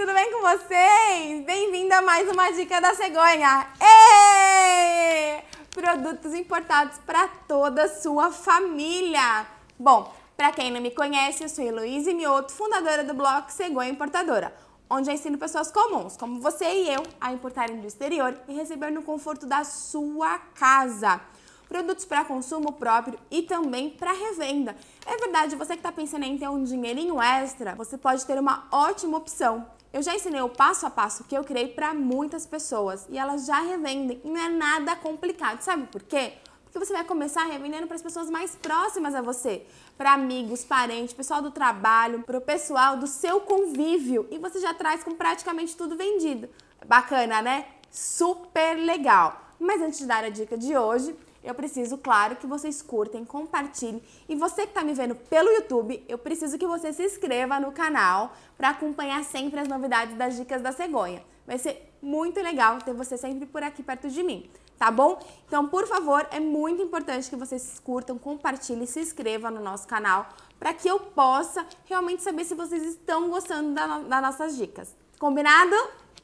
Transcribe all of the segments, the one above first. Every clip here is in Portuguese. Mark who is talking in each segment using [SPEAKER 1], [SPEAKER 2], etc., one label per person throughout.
[SPEAKER 1] tudo bem com vocês? Bem-vindo a mais uma dica da cegonha. Êêê! Produtos importados para toda a sua família. Bom, para quem não me conhece, eu sou Heloísa Mioto, fundadora do blog Cegonha Importadora, onde eu ensino pessoas comuns, como você e eu, a importarem do exterior e receber no conforto da sua casa produtos para consumo próprio e também para revenda. É verdade, você que está pensando em ter um dinheirinho extra, você pode ter uma ótima opção. Eu já ensinei o passo a passo que eu criei para muitas pessoas e elas já revendem e não é nada complicado. Sabe por quê? Porque você vai começar revendendo para as pessoas mais próximas a você, para amigos, parentes, pessoal do trabalho, para o pessoal do seu convívio e você já traz com praticamente tudo vendido. Bacana, né? Super legal! Mas antes de dar a dica de hoje, eu preciso, claro, que vocês curtem, compartilhem. E você que está me vendo pelo YouTube, eu preciso que você se inscreva no canal para acompanhar sempre as novidades das dicas da cegonha. Vai ser muito legal ter você sempre por aqui perto de mim, tá bom? Então, por favor, é muito importante que vocês curtam, compartilhem, se inscrevam no nosso canal para que eu possa realmente saber se vocês estão gostando das nossas dicas. Combinado?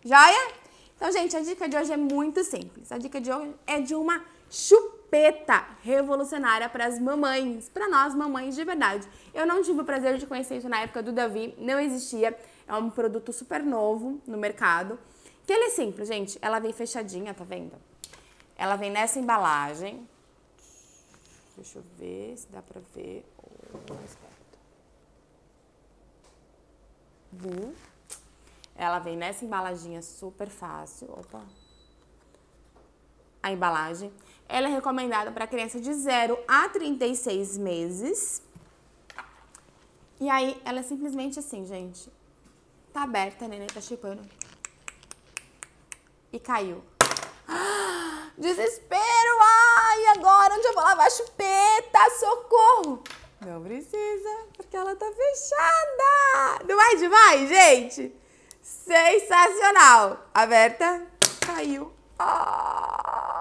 [SPEAKER 1] Joia? Então, gente, a dica de hoje é muito simples. A dica de hoje é de uma chupeta revolucionária para as mamães, para nós mamães de verdade. Eu não tive o prazer de conhecer isso na época do Davi, não existia. É um produto super novo no mercado. Que ele é simples, gente. Ela vem fechadinha, tá vendo? Ela vem nessa embalagem. Deixa eu ver se dá pra ver. Viu? Ela vem nessa embalaginha super fácil. Opa, a embalagem. Ela é recomendada para criança de 0 a 36 meses. E aí, ela é simplesmente assim, gente. Tá aberta, a neném tá chipando. E caiu. desespero! Ai, agora onde eu vou lavar a chupeta? Socorro! Não precisa, porque ela tá fechada. Não é demais, gente? Sensacional! Aberta, caiu. Ah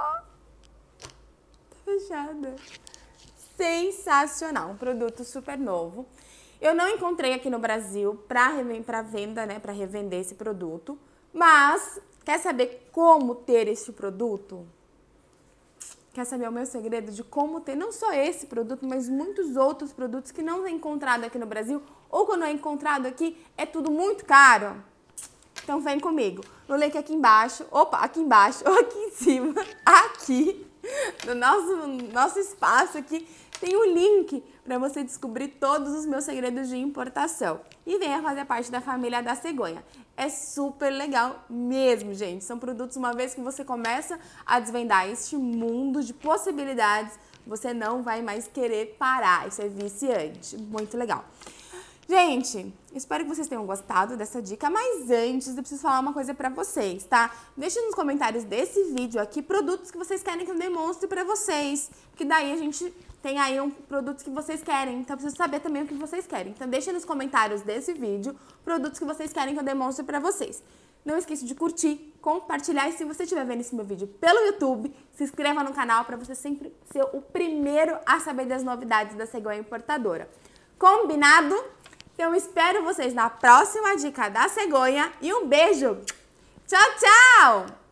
[SPEAKER 1] fechada. Sensacional, um produto super novo. Eu não encontrei aqui no Brasil para venda, né, para revender esse produto, mas quer saber como ter este produto? Quer saber o meu segredo de como ter não só esse produto, mas muitos outros produtos que não é encontrado aqui no Brasil ou quando é encontrado aqui é tudo muito caro? Então vem comigo. No link aqui embaixo, opa, aqui embaixo, ou aqui em cima, aqui no nosso, nosso espaço aqui tem um link para você descobrir todos os meus segredos de importação. E venha fazer parte da família da cegonha. É super legal mesmo, gente. São produtos, uma vez que você começa a desvendar este mundo de possibilidades, você não vai mais querer parar. Isso é viciante. Muito legal. Gente, espero que vocês tenham gostado dessa dica, mas antes eu preciso falar uma coisa pra vocês, tá? Deixe nos comentários desse vídeo aqui produtos que vocês querem que eu demonstre pra vocês, porque daí a gente tem aí um produtos que vocês querem, então eu preciso saber também o que vocês querem. Então deixe nos comentários desse vídeo produtos que vocês querem que eu demonstre pra vocês. Não esqueça de curtir, compartilhar e se você estiver vendo esse meu vídeo pelo YouTube, se inscreva no canal para você sempre ser o primeiro a saber das novidades da cegonha importadora. Combinado? Então espero vocês na próxima dica da cegonha e um beijo. Tchau, tchau!